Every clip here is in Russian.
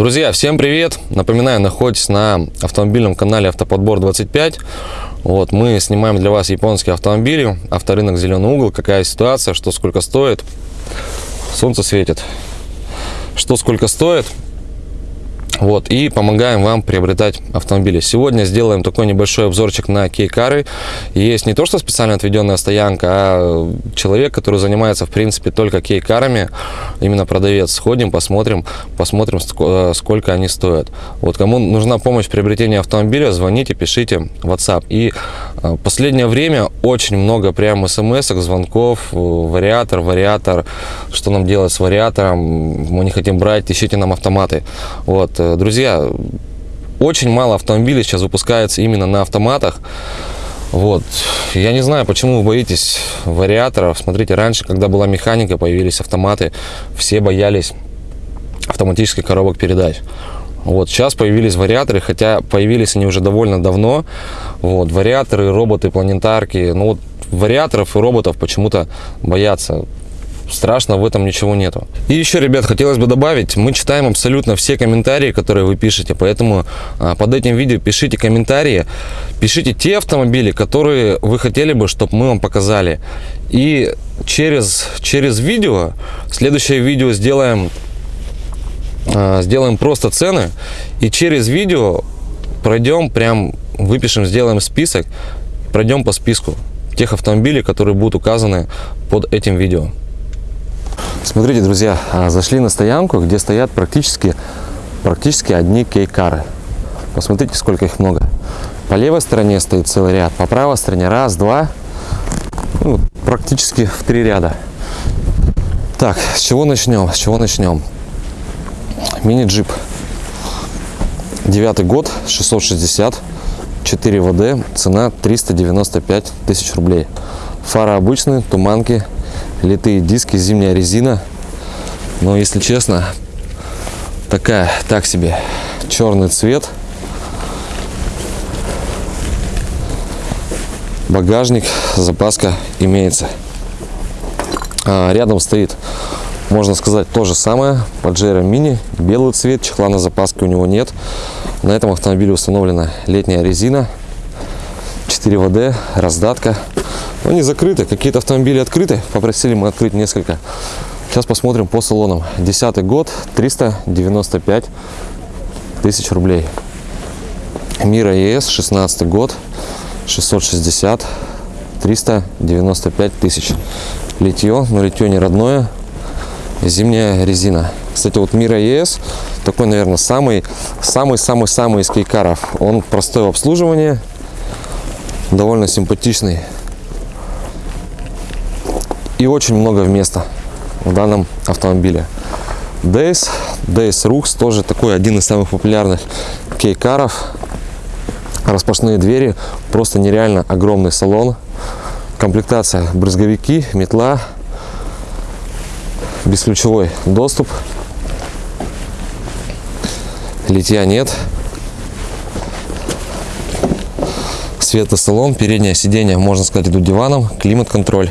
Друзья, всем привет! Напоминаю, находитесь на автомобильном канале Автоподбор 25. Вот, мы снимаем для вас японские автомобили, авторынок Зеленый угол, какая ситуация, что сколько стоит. Солнце светит. Что сколько стоит, вот, и помогаем вам приобретать автомобили. Сегодня сделаем такой небольшой обзорчик на кейкары. Есть не то, что специально отведенная стоянка, а человек, который занимается, в принципе, только кейкарами, именно продавец. Сходим, посмотрим, посмотрим, э, сколько они стоят. Вот, кому нужна помощь в приобретении автомобиля, звоните, пишите WhatsApp. И э, последнее время очень много прям смс звонков, э, вариатор, вариатор, что нам делать с вариатором, мы не хотим брать, ищите нам автоматы. Вот, Друзья, очень мало автомобилей сейчас выпускается именно на автоматах. Вот. Я не знаю, почему вы боитесь вариаторов. Смотрите, раньше, когда была механика, появились автоматы, все боялись автоматических коробок передач. Вот, сейчас появились вариаторы, хотя появились они уже довольно давно. Вот, вариаторы, роботы, планетарки. Ну вот вариаторов и роботов почему-то боятся страшно в этом ничего нету. И еще, ребят, хотелось бы добавить, мы читаем абсолютно все комментарии, которые вы пишете, поэтому а, под этим видео пишите комментарии, пишите те автомобили, которые вы хотели бы, чтобы мы вам показали. И через, через видео, следующее видео сделаем, а, сделаем просто цены, и через видео пройдем, прям выпишем, сделаем список, пройдем по списку тех автомобилей, которые будут указаны под этим видео. Смотрите, друзья, а, зашли на стоянку, где стоят практически, практически одни кейкары. Посмотрите, сколько их много. По левой стороне стоит целый ряд, по правой стороне раз, два, ну, практически в три ряда. Так, с чего начнем? С чего начнем? Мини-джип. Девятый год, 660, 4 ВД, цена 395 тысяч рублей. Фара обычные, туманки, литые диски, зимняя резина. Но, если честно, такая, так себе, черный цвет. Багажник, запаска имеется. А, рядом стоит, можно сказать, то же самое. Pajero Mini, белый цвет, чехла на запаске у него нет. На этом автомобиле установлена летняя резина. 4 ВД, раздатка. Они закрыты, какие-то автомобили открыты. Попросили мы открыть несколько. Сейчас посмотрим по салонам. Десятый год, 395 тысяч рублей. Мира ЕС, 16 год, 660, 395 тысяч. Литье, но литье не родное. Зимняя резина. Кстати, вот Мира ЕС такой, наверное, самый, самый, самый, самый из кейкаров. Он простой в обслуживании, довольно симпатичный и очень много места в данном автомобиле. Days, Days Rux тоже такой один из самых популярных кейкаров. Распашные двери, просто нереально огромный салон. Комплектация брызговики, метла, бесключевой доступ. Литья нет. Светосалон, переднее сиденье, можно сказать, идут диваном, климат-контроль.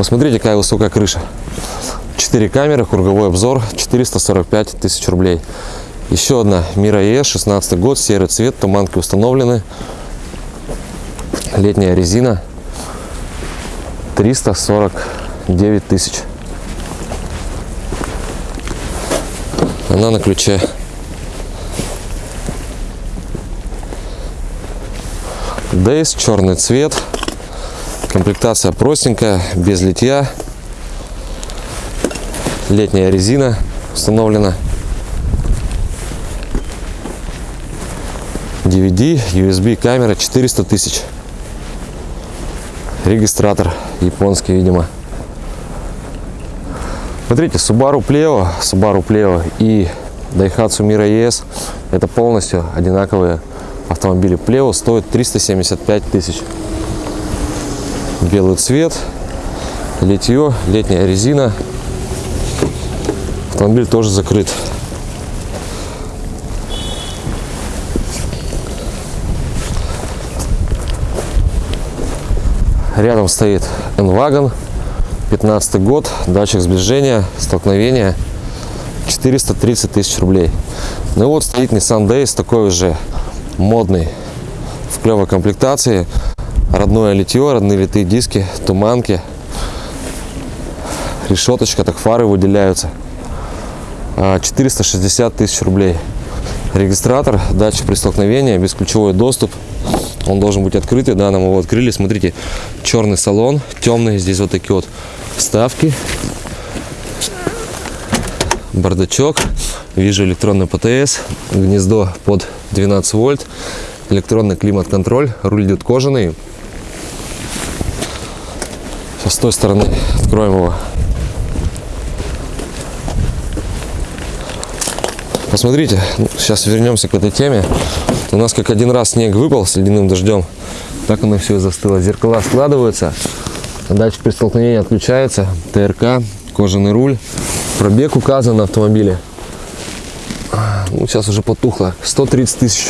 Посмотрите, какая высокая крыша. 4 камеры, круговой обзор, 445 тысяч рублей. Еще одна Мира ЕС, 16 год, серый цвет, туманки установлены. Летняя резина, 349 тысяч. Она на ключе. Дейс, черный цвет. Комплектация простенькая, без литья. Летняя резина установлена. DVD, USB камера 400 тысяч. Регистратор японский, видимо. Смотрите, Subaru Pleo, Subaru Pleo и Daihatsu Mira ES это полностью одинаковые автомобили. Pleo стоит 375 тысяч белый цвет, литье, летняя резина. Автомобиль тоже закрыт. Рядом стоит N-Wagon, 15 год, датчик сближения, столкновения, 430 тысяч рублей. Ну и вот стоит Nissan Days, такой же модный, в клевой комплектации. Родное литье, родные литые диски, туманки. Решеточка, так фары выделяются. А, 460 тысяч рублей. Регистратор, датчик при столкновении, бесключевой доступ. Он должен быть открытый, да, нам его открыли. Смотрите, черный салон, темный, здесь вот такие вот вставки. Бардачок, вижу электронный ПТС, гнездо под 12 вольт, электронный климат-контроль, руль идет кожаный. С той стороны откроем его. Посмотрите, ну, сейчас вернемся к этой теме. У нас как один раз снег выпал с ледяным дождем, так оно все и застыло. Зеркала складываются, датчик при столкновении отключается, ТРК, кожаный руль, пробег указан на автомобиле. Ну, сейчас уже потухло, 130 тысяч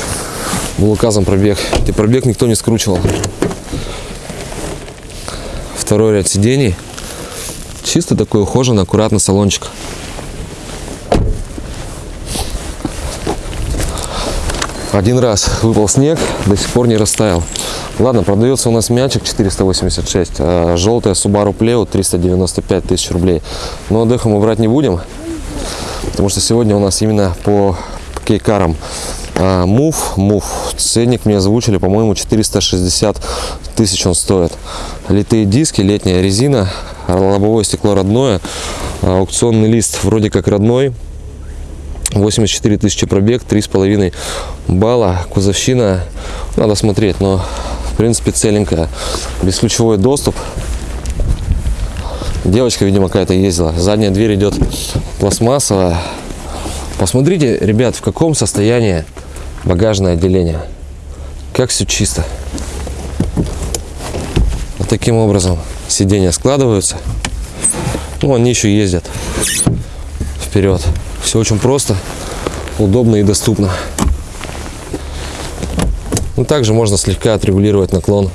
был указан пробег. И пробег никто не скручивал. Второй ряд сидений. Чисто такой ухоженный, аккуратный салончик. Один раз выпал снег, до сих пор не растаял. Ладно, продается у нас мячик 486, а желтая Subaru Pleo 395 тысяч рублей. Но отдыха мы брать не будем, потому что сегодня у нас именно по кейкарам. А, мув, мув, ценник мне озвучили, по-моему, 460 тысяч он стоит. Литые диски, летняя резина, лобовое стекло родное, а, аукционный лист вроде как родной, 84 тысячи пробег, 3,5 балла, кузовщина, надо смотреть, но в принципе целенькая. Бесключевой доступ. Девочка, видимо, какая-то ездила. Задняя дверь идет пластмассовая. Посмотрите, ребят, в каком состоянии багажное отделение. Как все чисто. Вот таким образом сиденья складываются. Ну, они еще ездят вперед. Все очень просто, удобно и доступно. Ну, также можно слегка отрегулировать наклон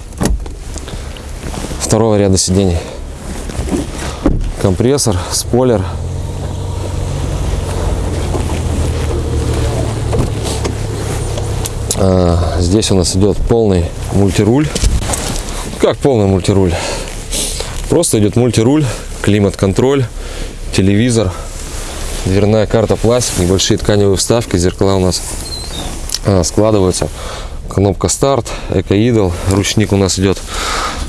второго ряда сидений. Компрессор, спойлер. Здесь у нас идет полный мультируль. Как полный мультируль? Просто идет мультируль, климат-контроль, телевизор, дверная карта пластик, небольшие тканевые вставки, зеркала у нас а, складываются. Кнопка старт, эко-идол, ручник у нас идет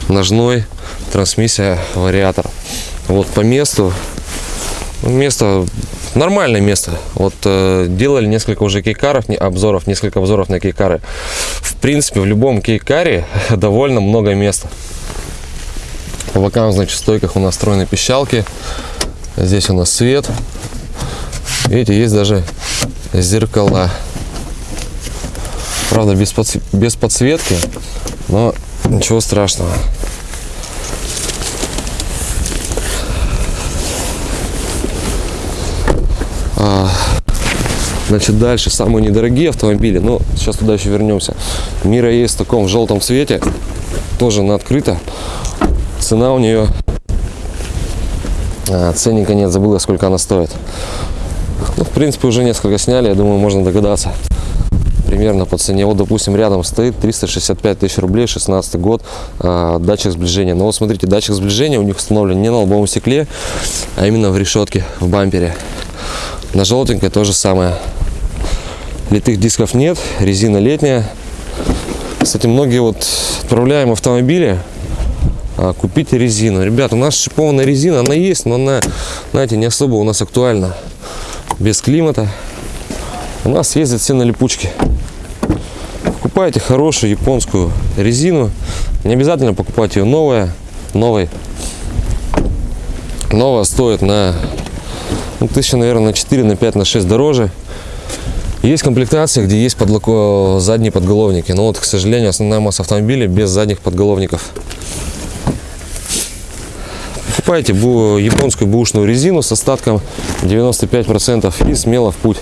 ножной, трансмиссия, вариатор. Вот по месту, место нормальное место. Вот э, делали несколько уже кейкаров, не, обзоров, несколько обзоров на кейкары. В принципе, в любом кейкаре довольно много места. По бокам, значит, стойках у нас встроены пищалки. Здесь у нас свет. Видите, есть даже зеркала. Правда, без, подс... без подсветки, но ничего страшного. Значит, дальше самые недорогие автомобили. Но сейчас туда еще вернемся. Мира есть в таком в желтом цвете. Тоже на открыто. Цена у нее... А, ценника нет, забыла, сколько она стоит. Ну, в принципе, уже несколько сняли, я думаю, можно догадаться. Примерно по цене. Вот, допустим, рядом стоит 365 тысяч рублей, 16 год, э, датчик сближения. Но вот смотрите, датчик сближения у них установлен не на лобовом стекле, а именно в решетке, в бампере. На желтенькой то же самое. Литых дисков нет, резина летняя. Кстати, многие вот отправляем автомобили, а, купите резину. Ребят, у нас шипованная резина, она есть, но она, знаете, не особо у нас актуальна без климата. У нас ездят все на липучке. Покупайте хорошую японскую резину. Не обязательно покупать ее новая, новой. Новая стоит на ну, тысяча, наверное, на 4, на 5, на 6 дороже. Есть комплектации, где есть подлоко... задние подголовники. Но вот, к сожалению, основная масса автомобилей без задних подголовников. Покупайте японскую бушную резину с остатком 95% и смело в путь.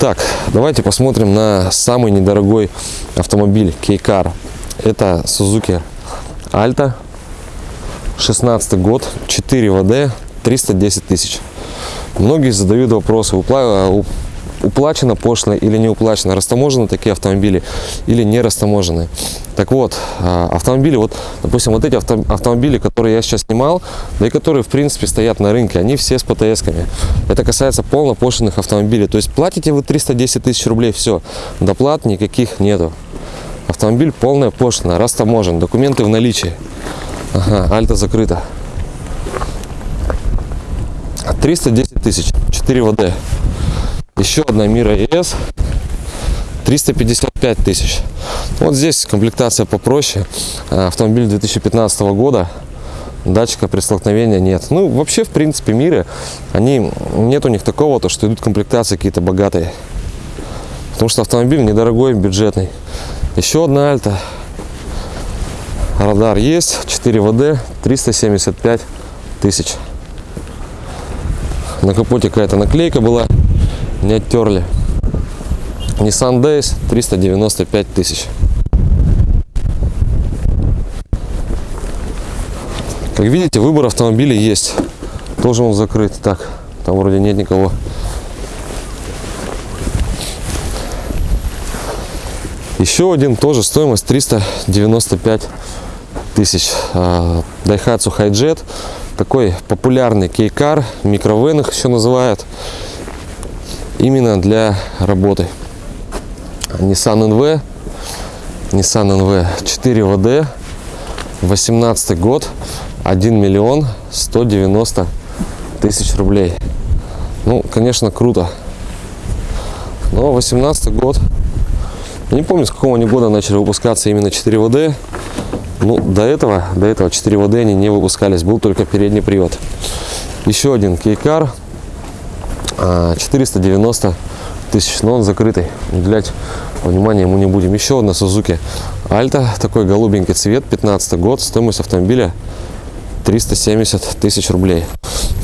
Так, давайте посмотрим на самый недорогой автомобиль Кейкар. Это Suzuki Alta. 16 год, 4 ВД, 310 тысяч. Многие задают вопросы, упла- у- уплачено пошло или не уплачено, растаможены такие автомобили или не растаможены. Так вот, а, автомобили, вот, допустим, вот эти авто- автомобили, которые я сейчас снимал, да и которые, в принципе, стоят на рынке, они все с ПТС-ками. Это касается полнопошлиных автомобилей. То есть платите вы 310 тысяч рублей, все, доплат никаких нету. Автомобиль полная пошлина, растаможен, документы в наличии. Ага, альта закрыта. 310 тысяч, 4 ВД. Еще одна Мира ЕС, 355 тысяч. Вот здесь комплектация попроще. А, Автомобиль 2015 года. Датчика при столкновении нет. Ну, вообще, в принципе, Миры, они, нет у них такого, то, что идут комплектации какие-то богатые. Потому что автомобиль недорогой, бюджетный. Еще одна Альта. Радар есть, 4 ВД, 375 тысяч. На капоте какая-то наклейка была, не оттерли. Nissan Days 395 тысяч. Как видите, выбор автомобилей есть. Тоже он закрыт. Так, там вроде нет никого. Еще один тоже стоимость 395 тысяч. А, Daihatsu Hijet. Такой популярный кейкар, микровен их еще называют. Именно для работы. Nissan NV. Nissan NV 4 ВД. 18 год. 1 миллион 190 тысяч рублей. Ну, конечно, круто. Но 18 год. Не помню, с какого они года начали выпускаться именно 4 ВД. Ну, до этого, до этого 4 ВД они не выпускались, был только передний привод. Еще один кейкар, 490 тысяч, но он закрытый, уделять внимания ему не будем. Еще одна Suzuki Альта, такой голубенький цвет, 15 год, стоимость автомобиля 370 тысяч рублей.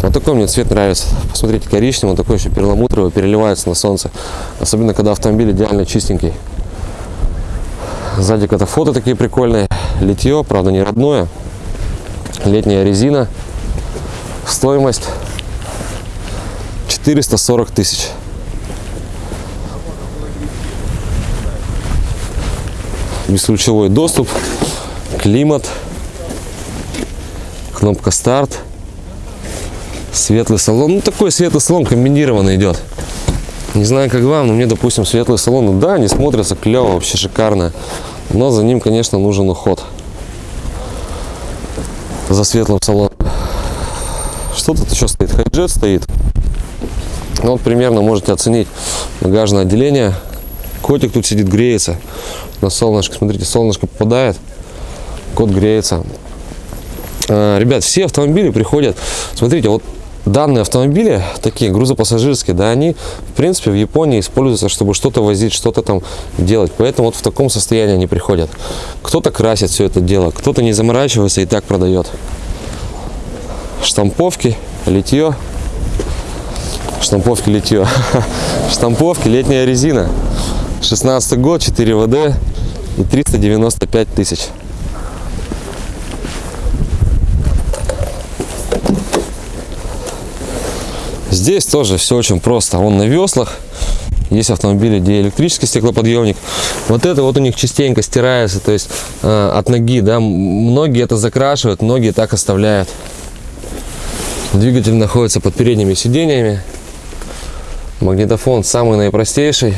Вот такой мне цвет нравится. Посмотрите, коричневый, такой еще перламутровый, переливается на солнце. Особенно, когда автомобиль идеально чистенький. Сзади фото такие прикольные. Литье, правда не родное. Летняя резина. Стоимость 440 тысяч. Бесключевой доступ, климат, кнопка старт, светлый салон. Ну такой светлый салон комбинированный идет. Не знаю, как вам, но мне, допустим, светлый салон, да, они смотрятся клево, вообще шикарно. Но за ним, конечно, нужен уход. За светлым салоном. Что тут еще стоит? Хайджет стоит. Ну, вот примерно можете оценить багажное отделение. Котик тут сидит, греется на солнышко. Смотрите, солнышко попадает, кот греется. А, ребят, все автомобили приходят. Смотрите, вот данные автомобили, такие грузопассажирские, да, они, в принципе, в Японии используются, чтобы что-то возить, что-то там делать. Поэтому вот в таком состоянии они приходят. Кто-то красит все это дело, кто-то не заморачивается и так продает. Штамповки, литье. Штамповки, литье. Штамповки, летняя резина. 16 год, 4 ВД и 395 тысяч. Здесь тоже все очень просто. Он на веслах. Есть автомобили, где электрический стеклоподъемник. Вот это вот у них частенько стирается, то есть э, от ноги, да. Многие это закрашивают, многие так оставляют. Двигатель находится под передними сиденьями. Магнитофон самый наипростейший.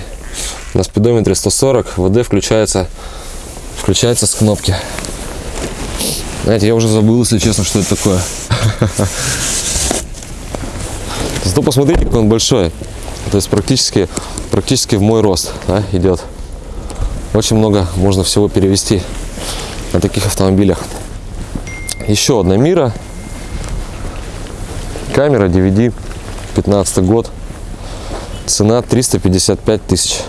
На спидометре 140. ВД включается, включается с кнопки. Знаете, я уже забыл, если честно, что это такое. Зато посмотрите, какой он большой. То есть практически, практически в мой рост да, идет. Очень много можно всего перевести на таких автомобилях. Еще одна Мира. Камера DVD, 15 год. Цена 355 тысяч.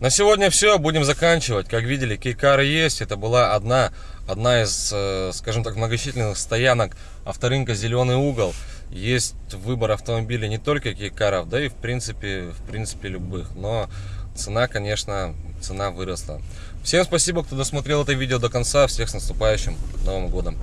На сегодня все, будем заканчивать. Как видели, кейкары есть. Это была одна, одна из, э, скажем так, многочисленных стоянок авторынка «Зеленый угол». Есть выбор автомобилей не только кейкаров, да и в принципе, в принципе любых. Но цена, конечно, цена выросла. Всем спасибо, кто досмотрел это видео до конца. Всех с наступающим Новым Годом!